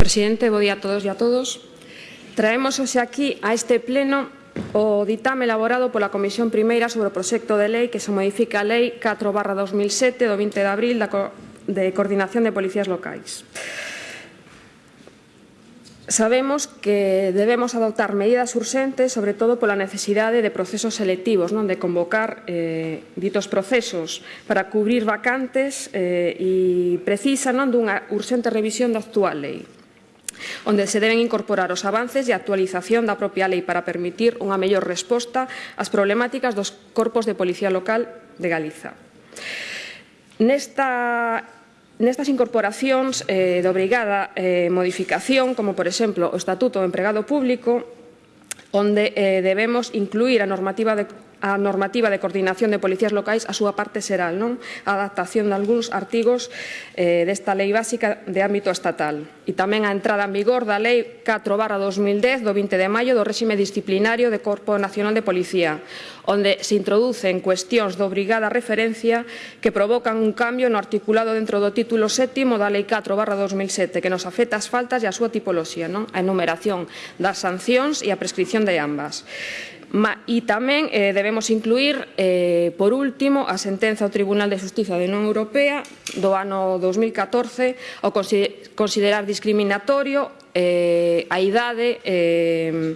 Presidente, bo día a todos e a todos. Traemos hoxe aquí a este pleno o ditame elaborado pola Comisión Primeira sobre o proxecto de lei que se modifica a Lei 4 barra 2007 do 20 de abril da de Coordinación de Policías Locais. Sabemos que debemos adoptar medidas urxentes, sobre todo pola necesidade de procesos selectivos, non de convocar eh, ditos procesos para cubrir vacantes eh, e precisa non dunha urxente revisión da actual lei onde se deben incorporar os avances e a actualización da propia lei para permitir unha mellor resposta ás problemáticas dos corpos de policía local de Galiza. Nesta Nestas incorporacións eh, de obrigada eh, modificación, como por exemplo o Estatuto do Empregado Público, onde eh, debemos incluir a normativa de a normativa de coordinación de policías locais a súa parte será non? a adaptación de algúns artigos eh, desta lei básica de ámbito estatal e tamén a entrada en vigor da lei 4 barra 2010 do 20 de maio do réxime disciplinario de Corpo Nacional de Policía onde se introducen cuestións de obrigada referencia que provocan un cambio no articulado dentro do título sétimo da lei 4 barra 2007 que nos afecta as faltas e a súa tipoloxía non? a enumeración das sancións e a prescripción de ambas. Ma, e tamén eh, debemos incluir, eh, por último, a sentenza do Tribunal de Justicia da Unión Europea do ano 2014 ao considerar discriminatorio eh, a idade eh,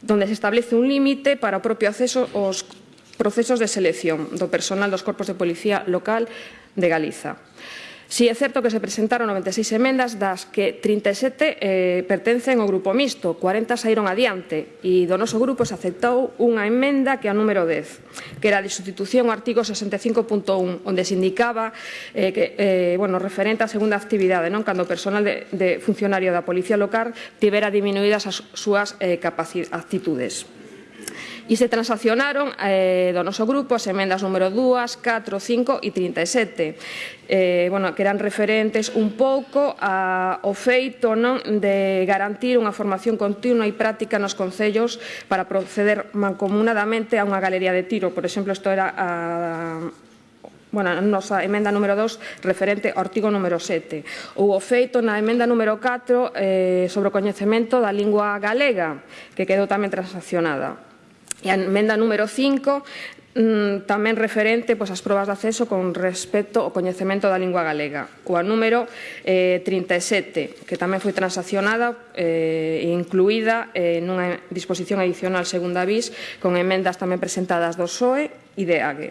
donde se establece un límite para o propio acceso aos procesos de selección do personal dos corpos de policía local de Galiza. Si sí, é certo que se presentaron 96 emendas, das que 37 eh, pertencen ao grupo mixto, 40 saíron adiante e do noso grupo se aceptou unha emenda que é a número 10, que era de sustitución ao artigo 65.1, onde se indicaba eh, que, eh, bueno, referente á segunda actividade, non cando o personal de, de funcionario da Policía Local tivera diminuídas as súas eh, actitudes e se transaccionaron eh, do noso grupo as emendas número 2, 4, 5 e 37 eh, bueno, que eran referentes un pouco a, ao feito non de garantir unha formación continua e práctica nos concellos para proceder mancomunadamente a unha galería de tiro. Por exemplo, isto era a, bueno, a nosa emenda número 2 referente ao artigo número 7 ou o feito na emenda número 4 eh, sobre o coñecemento da lingua galega que quedou tamén transaccionada. E a emenda número 5 mm, tamén referente pois, ás probas de acceso con respecto ao coñecemento da lingua galega, coa número eh, 37, que tamén foi transaccionada e eh, incluída eh, nunha disposición adicional segunda bis, con emendas tamén presentadas do SOE e de AGE.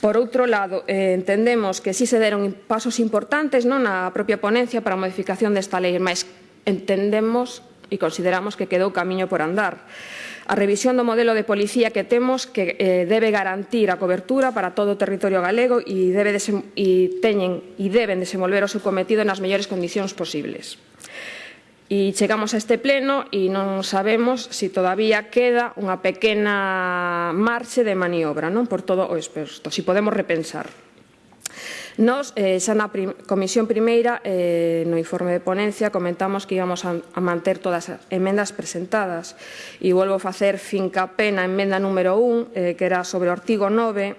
Por outro lado, eh, entendemos que si se deron pasos importantes non na propia ponencia para a modificación desta lei, mas entendemos e consideramos que quedou camiño por andar. A revisión do modelo de policía que temos que eh, debe garantir a cobertura para todo o territorio galego e, debe e, teñen, e deben desenvolver o seu cometido nas mellores condicións posibles. E chegamos a este pleno e non sabemos se si todavía queda unha pequena marxe de maniobra non por todo o experto, se si podemos repensar. Nos, eh, xa na prim Comisión Primeira, eh, no informe de ponencia, comentamos que íbamos a, a manter todas as emendas presentadas. E volvo a facer finca pena emenda número 1, eh, que era sobre o artigo 9,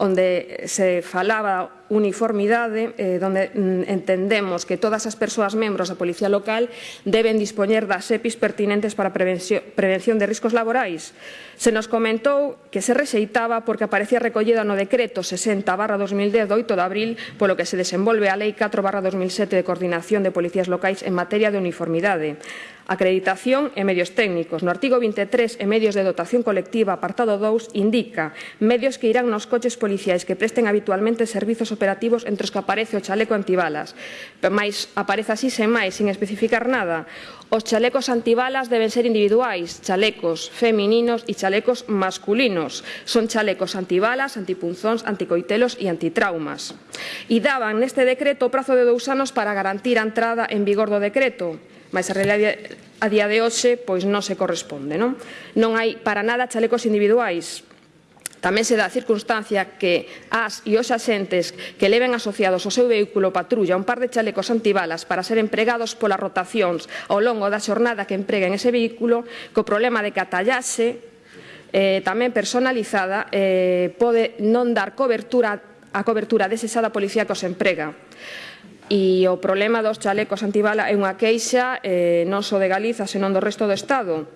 onde se falaba uniformidade eh, donde mm, entendemos que todas as persoas membros da Policía Local deben dispoñer das EPIs pertinentes para a prevención, de riscos laborais. Se nos comentou que se rexeitaba porque aparecía recollida no decreto 60 barra 2010 do 8 de abril polo que se desenvolve a Lei 4 barra 2007 de Coordinación de Policías Locais en materia de uniformidade acreditación e medios técnicos. No artigo 23 e medios de dotación colectiva, apartado 2, indica medios que irán nos coches policiais que presten habitualmente servizos operativos entre os que aparece o chaleco antibalas. Mais aparece así sen máis, sin especificar nada. Os chalecos antibalas deben ser individuais, chalecos femininos e chalecos masculinos. Son chalecos antibalas, antipunzóns, anticoitelos e antitraumas. E daban neste decreto o prazo de dous anos para garantir a entrada en vigor do decreto mas a realidade a día de hoxe pois non se corresponde. Non, non hai para nada chalecos individuais, Tamén se dá a circunstancia que as e os axentes que leven asociados ao seu vehículo patrulla un par de chalecos antibalas para ser empregados polas rotacións ao longo da xornada que empreguen ese vehículo, co problema de que a eh, tamén personalizada eh, pode non dar cobertura a cobertura desexada policía que os emprega e o problema dos chalecos antibala é unha queixa eh, non só de Galiza, senón do resto do Estado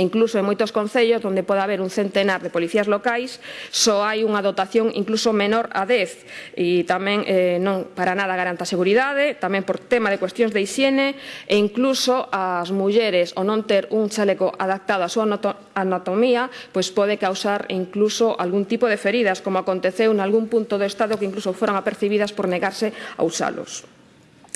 incluso en moitos concellos onde pode haber un centenar de policías locais só hai unha dotación incluso menor a 10 e tamén eh, non para nada garanta a seguridade tamén por tema de cuestións de higiene e incluso as mulleres o non ter un chaleco adaptado á súa anatomía pois pode causar incluso algún tipo de feridas como aconteceu en algún punto do Estado que incluso foran apercibidas por negarse a usalos.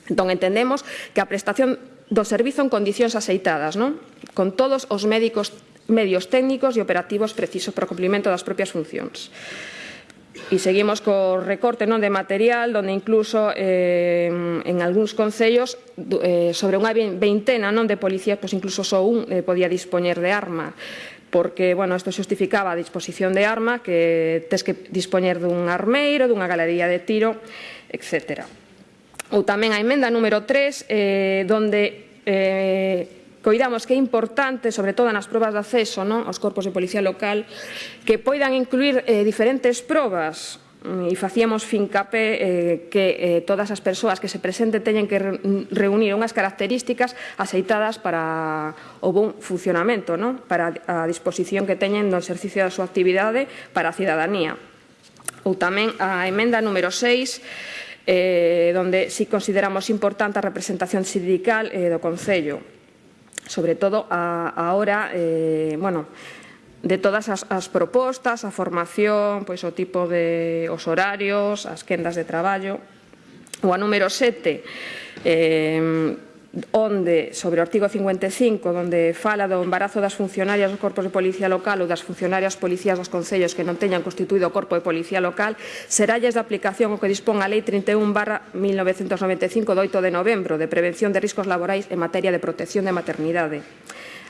Entón entendemos que a prestación do servizo en condicións aceitadas, non? con todos os médicos, medios técnicos e operativos precisos para o cumplimento das propias funcións. E seguimos co recorte non de material, onde incluso eh, en algúns concellos eh, sobre unha veintena non de policías, pois incluso só un eh, podía dispoñer de arma porque, bueno, isto justificaba a disposición de arma que tes que dispoñer dun armeiro, dunha galería de tiro, etcétera ou tamén a emenda número 3, eh, donde eh, coidamos que é importante, sobre todo nas probas de acceso non? aos corpos de policía local, que poidan incluir eh, diferentes probas mm, e facíamos fincapé eh, que eh, todas as persoas que se presente teñen que reunir unhas características aceitadas para o bon funcionamento, non? para a disposición que teñen do exercicio da súa actividade para a cidadanía. Ou tamén a emenda número 6 eh, donde si consideramos importante a representación sindical eh, do Concello, sobre todo a, ahora, eh, bueno, de todas as, as propostas, a formación, pois o tipo de os horarios, as quendas de traballo. O a número 7, eh, onde sobre o artigo 55 onde fala do embarazo das funcionarias dos corpos de policía local ou das funcionarias policías dos concellos que non teñan constituído o corpo de policía local seralles de aplicación o que dispón a Lei 31 barra 1995 do 8 de novembro de prevención de riscos laborais en materia de protección de maternidade.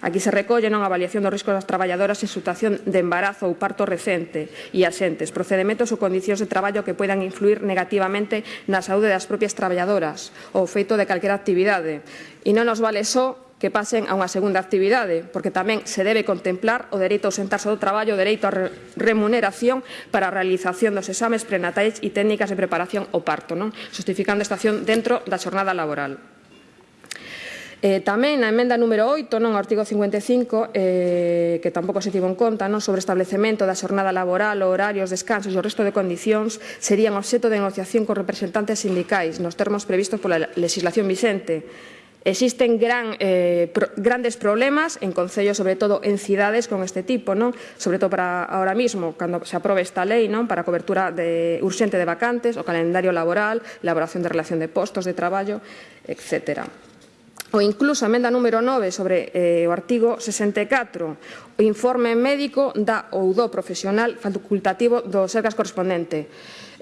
Aquí se recolle non a avaliación dos riscos das traballadoras en situación de embarazo ou parto recente e asentes, procedementos ou condicións de traballo que poidan influir negativamente na saúde das propias traballadoras ou feito de calquera actividade. E non nos vale só que pasen a unha segunda actividade, porque tamén se debe contemplar o dereito a ausentarse do traballo, o dereito a remuneración para a realización dos exames prenatais e técnicas de preparación ao parto, non? justificando a estación dentro da xornada laboral. Eh, tamén na emenda número 8, non, artigo 55, eh, que tampouco se tivo en conta, non, sobre establecemento da xornada laboral, horarios, descansos e o resto de condicións serían obxeto de negociación con representantes sindicais nos termos previstos pola legislación vicente. Existen gran, eh, pro, grandes problemas en concellos, sobre todo en cidades con este tipo, non? sobre todo para ahora mismo, cando se aprobe esta lei non? para cobertura de, urxente de vacantes, o calendario laboral, elaboración de relación de postos de traballo, etcétera ou incluso a emenda número 9 sobre eh, o artigo 64, o informe médico da ou do profesional facultativo do SERGAS correspondente.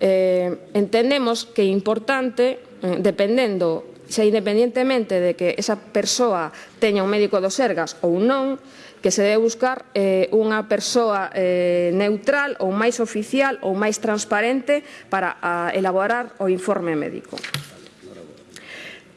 Eh, entendemos que é importante, eh, dependendo, xa independientemente de que esa persoa teña un médico do SERGAS ou non, que se debe buscar eh, unha persoa eh, neutral ou máis oficial ou máis transparente para a, elaborar o informe médico.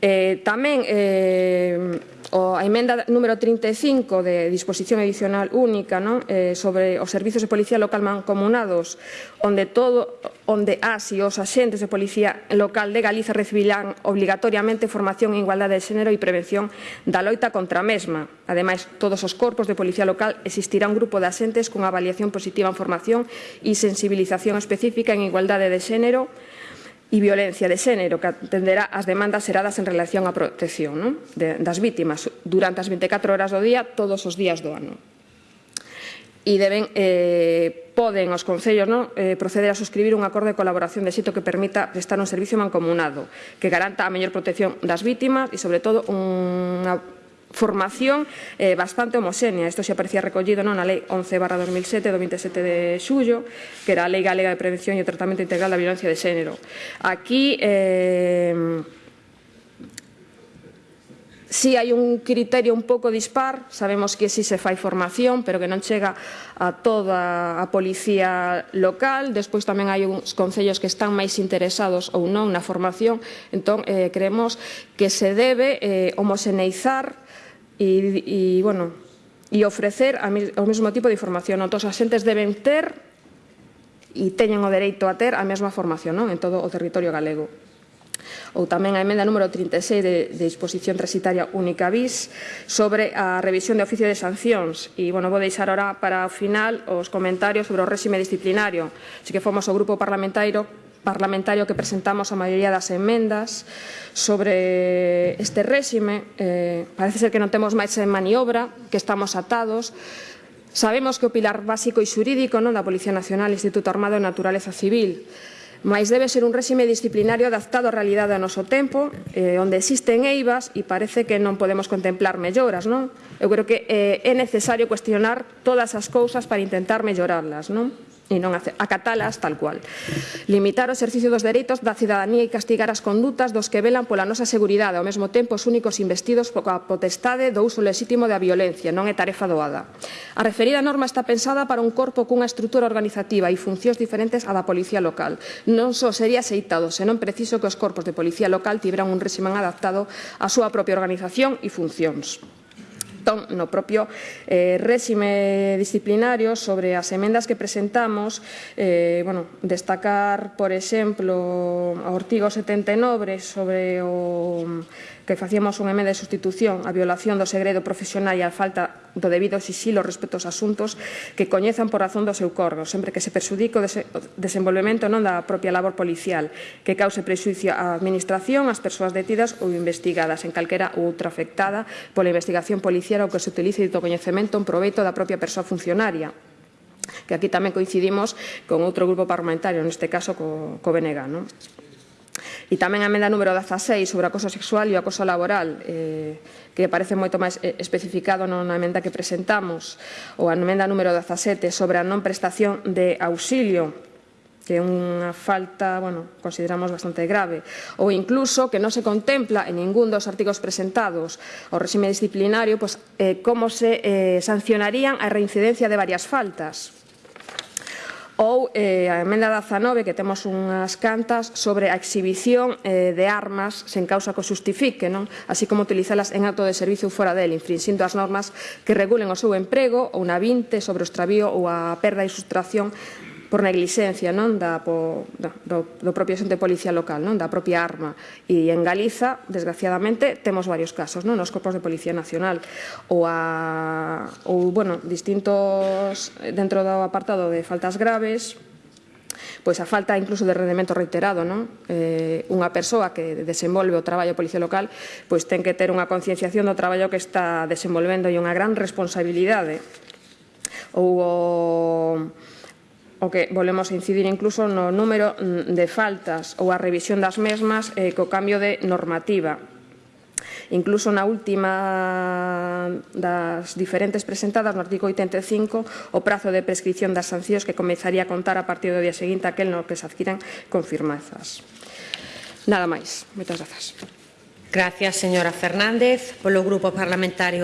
Eh, tamén eh, o, a emenda número 35 de disposición adicional única non? Eh, sobre os servizos de policía local mancomunados onde todo onde as e os axentes de policía local de Galiza recibirán obligatoriamente formación en igualdade de xénero e prevención da loita contra a mesma. Ademais, todos os corpos de policía local existirá un grupo de axentes con avaliación positiva en formación e sensibilización específica en igualdade de xénero e violencia de xénero que atenderá as demandas xeradas en relación á protección non? De, das vítimas durante as 24 horas do día todos os días do ano. E deben, eh, poden os concellos non? Eh, proceder a suscribir un acordo de colaboración de xeito que permita prestar un servicio mancomunado que garanta a mellor protección das vítimas e, sobre todo, unha formación eh, bastante homoxénea. Isto se aparecía recollido non, na Lei 11 barra 2007 do 27 de xullo, que era a Lei Galega de Prevención e o Tratamento Integral da Violencia de Xénero. Aquí... Eh, Si sí, hai un criterio un pouco dispar, sabemos que si sí se fai formación, pero que non chega a toda a policía local, despois tamén hai uns concellos que están máis interesados ou non na formación, entón eh, creemos que se debe eh, homoxeneizar e, e bueno, e ofrecer a, o mesmo tipo de información. Non? Todos os asentes deben ter e teñen o dereito a ter a mesma formación non? en todo o territorio galego ou tamén a emenda número 36 de, de disposición transitaria única bis sobre a revisión de oficio de sancións e bueno, vou deixar ora para o final os comentarios sobre o réxime disciplinario así que fomos o grupo parlamentario parlamentario que presentamos a maioría das enmendas sobre este réxime. Eh, parece ser que non temos máis maniobra, que estamos atados, Sabemos que o pilar básico e xurídico non da Policía Nacional Instituto Armado de Naturaleza Civil, máis debe ser un réxime disciplinario adaptado á realidade ao noso tempo, eh, onde existen eivas e parece que non podemos contemplar melloras. Non? Eu creo que eh, é necesario cuestionar todas as cousas para intentar mellorarlas. Non? e non acatalas tal cual. Limitar o exercicio dos dereitos da cidadanía e castigar as condutas dos que velan pola nosa seguridade, ao mesmo tempo os únicos investidos pola potestade do uso lexítimo da violencia, non é tarefa doada. A referida norma está pensada para un corpo cunha estrutura organizativa e funcións diferentes á da policía local. Non só sería aceitado, senón preciso que os corpos de policía local tiveran un réximen adaptado á súa propia organización e funcións entón no propio eh, résime disciplinario sobre as emendas que presentamos eh, bueno, destacar por exemplo a Ortigo 79 sobre o que facíamos unha emenda de sustitución a violación do segredo profesional e a falta do debido xisilo respecto aos asuntos que coñezan por razón do seu corgo, sempre que se perxudique o desenvolvemento non da propia labor policial, que cause prexuicio á administración, ás persoas detidas ou investigadas en calquera outra afectada pola investigación policial financiera ou que se utilice dito coñecemento en proveito da propia persoa funcionaria que aquí tamén coincidimos con outro grupo parlamentario, neste caso co, co BNG. Non? E tamén a emenda número 16 sobre acoso sexual e o acoso laboral, eh, que parece moito máis eh, especificado na emenda que presentamos, ou a emenda número 17 sobre a non prestación de auxilio, que é unha falta, bueno, consideramos bastante grave, ou incluso que non se contempla en ningún dos artigos presentados ao regime disciplinario pois, eh, como se eh, sancionarían a reincidencia de varias faltas ou eh, a emenda 19 que temos unhas cantas sobre a exhibición eh, de armas sen causa que o justifique non? así como utilizalas en acto de servicio ou fora del infringindo as normas que regulen o seu emprego ou na vinte sobre o extravío ou a perda e sustracción por neglixencia non da, po, da, do, do propio xente policial local, non da propia arma. E en Galiza, desgraciadamente, temos varios casos, non nos corpos de Policía Nacional ou, a, ou bueno, distintos dentro do apartado de faltas graves, pois a falta incluso de rendemento reiterado, non? Eh, unha persoa que desenvolve o traballo policía local, pois ten que ter unha concienciación do traballo que está desenvolvendo e unha gran responsabilidade. Ou o o que volvemos a incidir incluso no número mm, de faltas ou a revisión das mesmas eh, co cambio de normativa. Incluso na última das diferentes presentadas no artigo 85 o prazo de prescripción das sancións que comezaría a contar a partir do día seguinte aquel no que se adquiran confirmazas. Nada máis. Moitas grazas. Gracias, señora Fernández. Polo Grupo Parlamentario